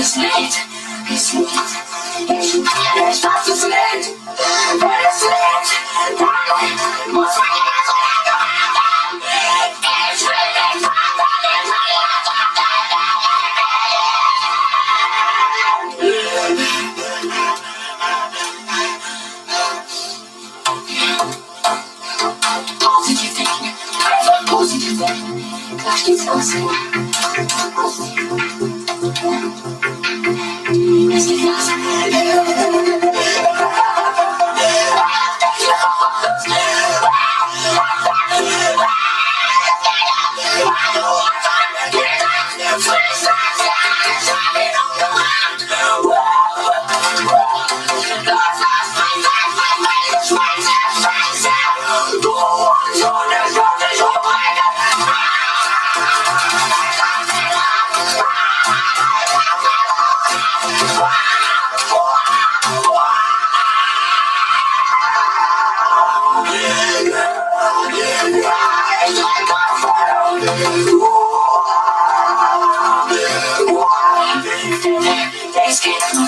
It's late, it's late, it's late, it's late, it's late, it's late, it's late, it's late, it's late, it's late, Freeze! Thanksgiving.